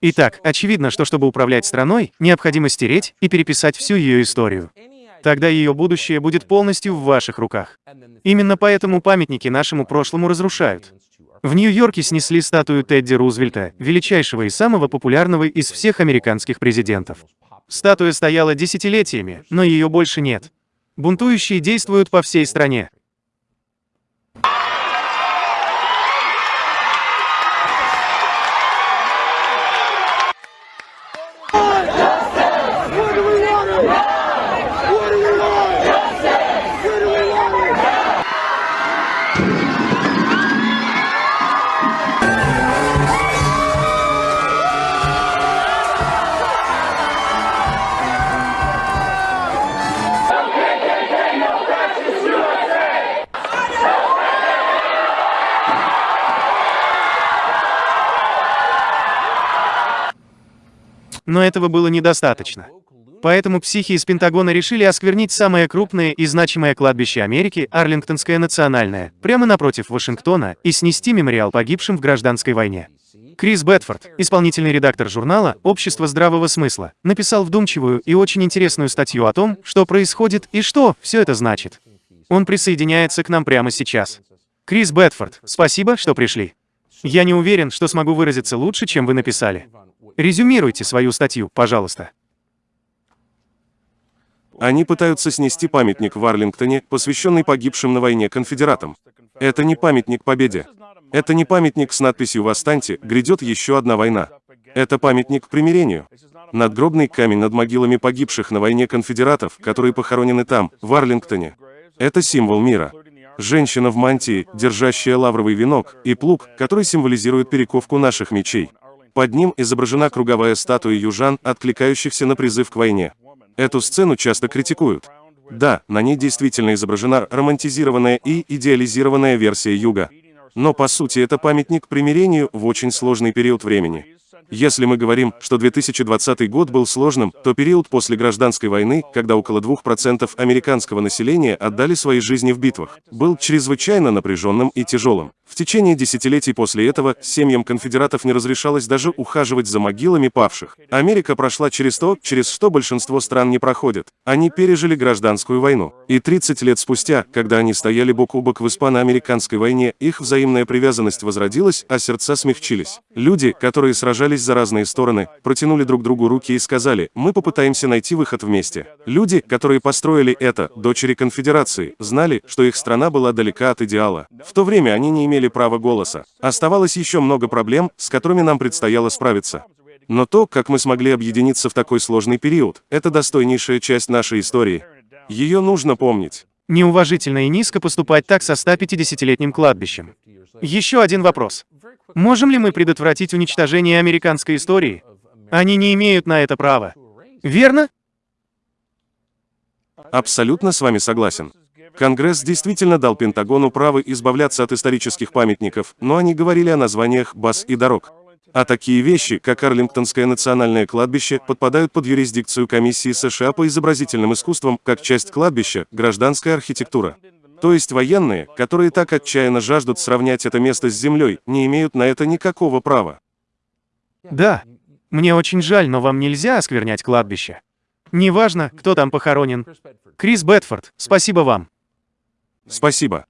Итак, очевидно, что чтобы управлять страной, необходимо стереть и переписать всю ее историю. Тогда ее будущее будет полностью в ваших руках. Именно поэтому памятники нашему прошлому разрушают. В Нью-Йорке снесли статую Тедди Рузвельта, величайшего и самого популярного из всех американских президентов. Статуя стояла десятилетиями, но ее больше нет. Бунтующие действуют по всей стране. Но этого было недостаточно. Поэтому психи из Пентагона решили осквернить самое крупное и значимое кладбище Америки, Арлингтонское национальное, прямо напротив Вашингтона, и снести мемориал погибшим в гражданской войне. Крис Бетфорд, исполнительный редактор журнала «Общество здравого смысла», написал вдумчивую и очень интересную статью о том, что происходит и что все это значит. Он присоединяется к нам прямо сейчас. Крис Бетфорд, спасибо, что пришли. Я не уверен, что смогу выразиться лучше, чем вы написали. Резюмируйте свою статью, пожалуйста. Они пытаются снести памятник в Арлингтоне, посвященный погибшим на войне конфедератам. Это не памятник победе. Это не памятник с надписью «Восстаньте, грядет еще одна война». Это памятник примирению. Надгробный камень над могилами погибших на войне конфедератов, которые похоронены там, в Арлингтоне. Это символ мира. Женщина в мантии, держащая лавровый венок, и плуг, который символизирует перековку наших мечей. Под ним изображена круговая статуя южан, откликающихся на призыв к войне. Эту сцену часто критикуют. Да, на ней действительно изображена романтизированная и идеализированная версия юга. Но по сути это памятник примирению в очень сложный период времени. Если мы говорим, что 2020 год был сложным, то период после гражданской войны, когда около 2% американского населения отдали свои жизни в битвах, был чрезвычайно напряженным и тяжелым. В течение десятилетий после этого семьям конфедератов не разрешалось даже ухаживать за могилами павших. Америка прошла через то, через что большинство стран не проходят. Они пережили гражданскую войну. И 30 лет спустя, когда они стояли бок о бок в испано-американской войне, их взаимная привязанность возродилась, а сердца смягчились. Люди, которые сражались за разные стороны, протянули друг другу руки и сказали, мы попытаемся найти выход вместе. Люди, которые построили это, дочери конфедерации, знали, что их страна была далека от идеала. В то время они не имели право голоса. Оставалось еще много проблем, с которыми нам предстояло справиться. Но то, как мы смогли объединиться в такой сложный период, это достойнейшая часть нашей истории. Ее нужно помнить. Неуважительно и низко поступать так со 150-летним кладбищем. Еще один вопрос. Можем ли мы предотвратить уничтожение американской истории? Они не имеют на это права. Верно? Абсолютно с вами согласен. Конгресс действительно дал Пентагону право избавляться от исторических памятников, но они говорили о названиях баз и дорог. А такие вещи, как Арлингтонское национальное кладбище, подпадают под юрисдикцию Комиссии США по изобразительным искусствам, как часть кладбища, гражданская архитектура. То есть военные, которые так отчаянно жаждут сравнять это место с землей, не имеют на это никакого права. Да, мне очень жаль, но вам нельзя осквернять кладбище. Неважно, кто там похоронен. Крис Бетфорд, спасибо вам. Спасибо.